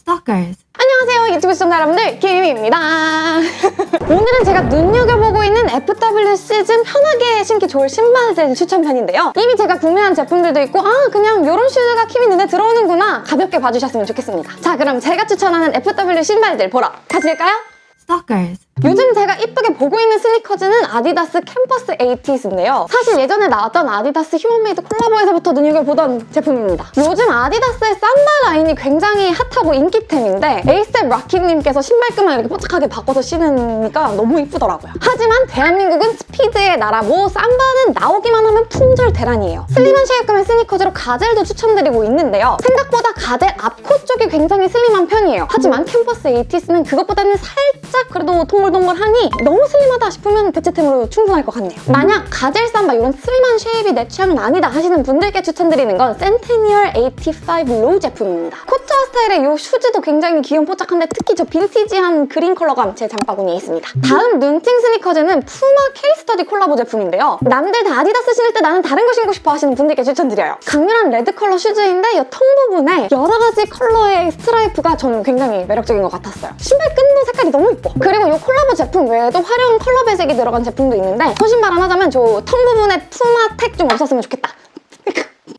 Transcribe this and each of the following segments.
Stalkers. 안녕하세요 유튜브 시청자 여러분들 킴입니다 오늘은 제가 눈여겨보고 있는 FW 시즌 편하게 신기 좋을 신발들 추천편인데요 이미 제가 구매한 제품들도 있고 아 그냥 이런 슈즈가 킴이 눈에 들어오는구나 가볍게 봐주셨으면 좋겠습니다 자 그럼 제가 추천하는 FW 신발들 보러 가실까요? Stalkers. 요즘 제가 이쁘게 보고 있는 스니커즈는 아디다스 캠퍼스 80s인데요. 사실 예전에 나왔던 아디다스 휴먼메이드 콜라보에서부터 눈여겨보던 제품입니다. 요즘 아디다스의 삼바 라인이 굉장히 핫하고 인기템인데 에이셉 락키님께서 신발끈만 이렇게 뽀짝하게 바꿔서 신으니까 너무 이쁘더라고요. 하지만 대한민국은 스피드의 나라고 삼바는 나오기만 하면 품절 대란이에요. 슬림한 shape감의 스니커즈로 가젤도 추천드리고 있는데요. 생각보다 가젤 앞코 쪽이 굉장히 슬림한 편이에요. 하지만 캠퍼스 80s는 그것보다는 살짝 그래도 동글동글하니 너무 슬림하다 싶으면 대체템으로 충분할 것 같네요. 만약 가젤 삼바 이런 슬림한 shape이 내 취향은 아니다 하시는 분들께 추천드리는 건 센테니얼 85 로우 제품입니다. 코트화 스타일의 이 슈즈도 굉장히 귀염 뽀짝한데 특히 저 빈티지한 그린 컬러감 제 장바구니에 있습니다. 다음 눈팅 스니커즈는 푸마 케이스터디 콜라보 제품인데요. 남들 다 아디다스 신을 때 나는 다른 거 신고 싶어 하시는 분들께 추천드려요. 강렬한 레드 컬러 슈즈인데 이 tongue 부분에 여러 가지 컬러의 스트라이프가 저는 굉장히 매력적인 것 같았어요. 신발 끈도 색깔이 너무 이뻐. 그리고 이 콜라보 제품 외에도 화려한 컬러 배색이 들어간 제품도 있는데 소신발 하나 하자면 저 tongue 부분에 푸마 택 좀 없었으면 좋겠다.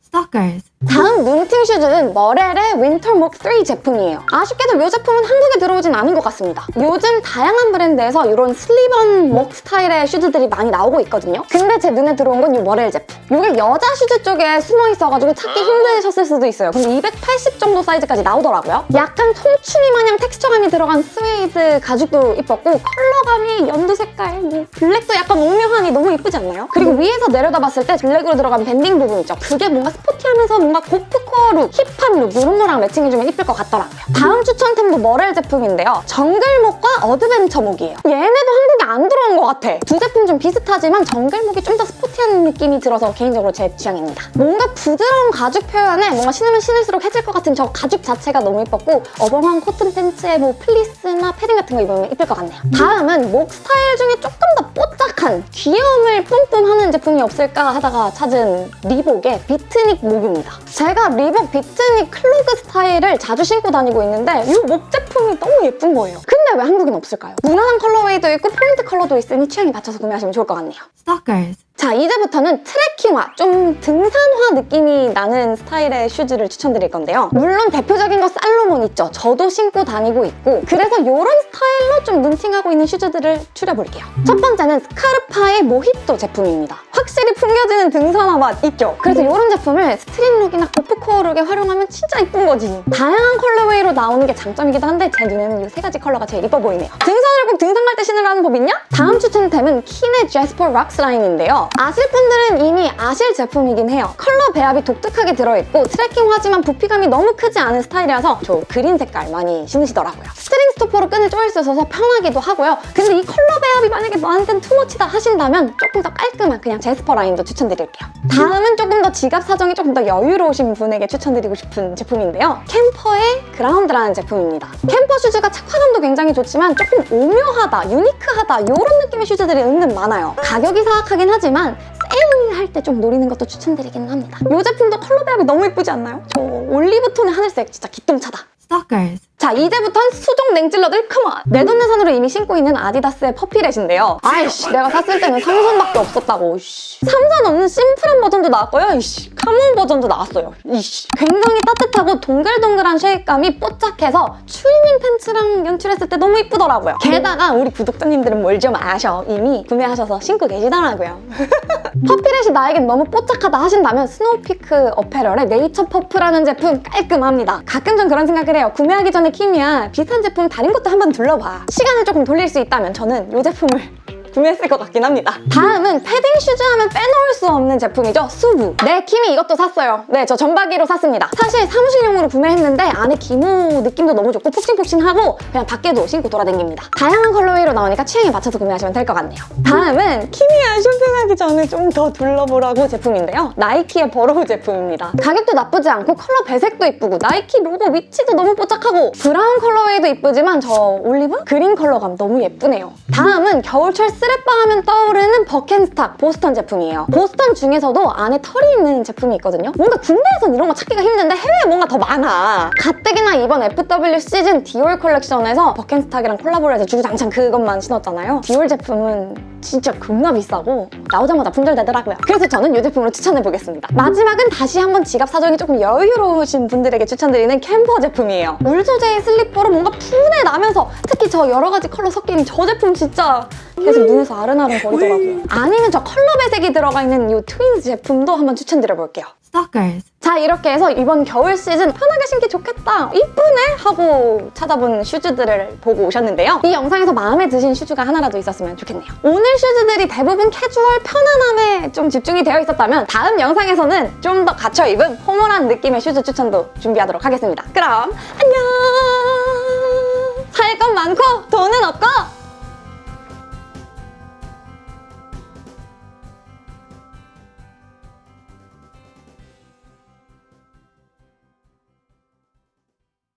Stalkers. 다음 눈팅 슈즈는 머렐의 윈터목 3 제품이에요. 아쉽게도 이 제품은 한국에 들어오진 않은 것 같습니다. 요즘 다양한 브랜드에서 이런 slip-on moc 스타일의 슈즈들이 많이 나오고 있거든요. 근데 제 눈에 들어온 건 이 머렐 제품. 이게 여자 슈즈 쪽에 숨어 있어가지고 찾기 힘드셨을 수도 있어요. 근데 280 정도 사이즈까지 나오더라고요. 약간 통추리 마냥 텍스처감이 들어간 스웨이드 가죽도 이뻤고 컬러감이 연두 색깔, 뭐 블랙도 약간 오묘하니 너무 이쁘지 않나요? 그리고 위에서 내려다봤을 때 블랙으로 들어간 밴딩 부분 있죠. 그게 뭔가 스포티하면서 뭔가 고프코어 룩, 힙한 룩 이런 거랑 매칭해주면 이쁠 것 같더라고요. 다음 추천템도 머렐 제품인데요. 정글목과 어드벤처목이에요. 얘네도 한국에 안 들어온 것 같아. 두 제품 좀 비슷하지만 정글목이 좀 더 스포티한 느낌이 들어서 개인적으로 제 취향입니다. 뭔가 부드러운 가죽 표현에 뭔가 신으면 신을수록 해질 것 같은 저 가죽 자체가 너무 이뻤고 어벙한 코튼 팬츠에 뭐 플리스나 패딩 같은 거 입으면 이쁠 것 같네요. 다음은 moc 스타일 중에 조금 더 뽀짝한 귀여움을 뿜뿜하는 제품이 없을까 하다가 찾은 리복의 비트닉 목입니다. 제가 리복 비트닉 클로그 스타일을 자주 신고 다니고 있는데 이 moc 제품이 너무 예쁜 거예요. 근데 왜 한국엔 없을까요? 무난한 colorway도 있고 포인트 컬러도 있으니 취향에 맞춰서 구매하시면 좋을 것 같네요. Stalkers. 자 이제부터는 트레킹화, 좀 등산화 느낌이 나는 스타일의 슈즈를 추천드릴 건데요. 물론 대표적인 거 살로몬 있죠. 저도 신고 다니고 있고 그래서 이런 스타일로 좀 눈팅하고 있는 슈즈들을 추려볼게요. 첫 번째는 스카르파의 모히또 제품입니다. 확실히 풍겨지는 등산화 맛 있죠? 그래서 이런 제품을 street 룩이나 고프코어 룩에 활용하면 진짜 이쁜 거지. 다양한 colorway로 나오는 게 장점이기도 한데 제 눈에는 이 세 가지 컬러가 제일 이뻐 보이네요. 등산을 꼭 등산 갈 때 신으라는 법 있냐? 다음 추천템은 킨의 제스퍼 락스 라인인데요. 아실 분들은 이미 아실 제품이긴 해요. 컬러 배합이 독특하게 들어있고 트레킹화지만 부피감이 너무 크지 않은 스타일이라서 저 그린 색깔 많이 신으시더라고요. string stopper로 끈을 조일 수 있어서 편하기도 하고요. 근데 이 컬러 배합이 만약에 너한테는 too much다 하신다면 조금 더 깔끔한 그냥 제스퍼 라인도 추천드릴게요. 다음은 조금 더 지갑 사정이 조금 더 여유로우신 분에게 추천드리고 싶은 제품인데요. 캠퍼의 그라운드라는 제품입니다. 캠퍼 슈즈가 착화감도 굉장히 좋지만 조금 오묘하다, 유니크하다 이런 느낌의 슈즈들이 은근 많아요. 가격이 사악하긴 하지만 세일할 때 좀 노리는 것도 추천드리긴 합니다. 이 제품도 컬러 배합이 너무 예쁘지 않나요? 저 올리브 톤의 하늘색 진짜 기똥차다. Stalkers. 자 이제부턴 수족냉증러들 come on! 내돈내산으로 이미 신고 있는 아디다스의 퍼피렛인데요 아이씨 내가 샀을 때는 삼선밖에 없었다고. 삼선 없는 심플한 버전도 나왔고요 이씨. camo 버전도 나왔어요 이씨. 굉장히 따뜻하고 동글동글한 shape감이 뽀짝해서 추리닝 팬츠랑 연출했을 때 너무 이쁘더라고요 게다가 우리 구독자님들은 뭘 좀 아셔 이미 구매하셔서 신고 계시더라고요 퍼피렛이 나에겐 너무 뽀짝하다 하신다면 스노우피크 어페럴의 네이처 퍼프라는 제품 깔끔합니다 가끔 전 그런 생각을 해요 구매하기 전에 키미야. 비슷한 제품 다른 것도 한번 둘러봐. 시간을 조금 돌릴 수 있다면 저는 이 제품을 구매했을 것 같긴 합니다. 다음은 패딩 슈즈 하면 빼놓을 수 없는 제품이죠. 수부. 네, 키미 이것도 샀어요. 네, 저 점박이로 샀습니다. 사실 사무실용으로 구매했는데 안에 기모 느낌도 너무 좋고 폭신폭신하고 그냥 밖에도 신고 돌아다닙니다. 다양한 colorway로 나오니까 취향에 맞춰서 구매하시면 될 것 같네요. 다음은 키미야 쇼핑하기 전에 좀 더 둘러보라고 제품인데요. 나이키의 버로우 제품입니다. 가격도 나쁘지 않고 컬러 배색도 이쁘고 나이키 로고 위치도 너무 뽀짝하고 브라운 colorway도 이쁘지만 저 올리브? 그린 컬러감 너무 예쁘네요. 다음은 겨울철 스레빠 하면 떠오르는 버켄스탁 보스턴 제품이에요. 보스턴 중에서도 안에 털이 있는 제품이 있거든요. 뭔가 국내에선 이런 거 찾기가 힘든데 해외에 뭔가 더 많아. 가뜩이나 이번 FW 시즌 디올 컬렉션에서 버켄스탁이랑 콜라보를 해서 주구장창 그것만 신었잖아요. 디올 제품은 진짜 겁나 비싸고 나오자마자 품절되더라고요. 그래서 저는 이 제품으로 추천해보겠습니다. 마지막은 다시 한번 지갑 사정이 조금 여유로우신 분들에게 추천드리는 캠퍼 제품이에요. 울 소재의 슬리퍼로 뭔가 푸네 나면서 특히 저 여러 가지 컬러 섞인 저 제품 진짜 계속 눈에서 아른아른 거리더라고요. 아니면 저 컬러 배색이 들어가 있는 이 트윈스 제품도 한번 추천드려볼게요. Stalkers. 자 이렇게 해서 이번 겨울 시즌 편하게 신기 좋겠다 이쁘네 하고 찾아본 슈즈들을 보고 오셨는데요 이 영상에서 마음에 드신 슈즈가 하나라도 있었으면 좋겠네요 오늘 슈즈들이 대부분 캐주얼 편안함에 좀 집중이 되어 있었다면 다음 영상에서는 좀더 갖춰 입은 포멀한 느낌의 슈즈 추천도 준비하도록 하겠습니다 그럼 안녕 살 건 많고 돈은 없고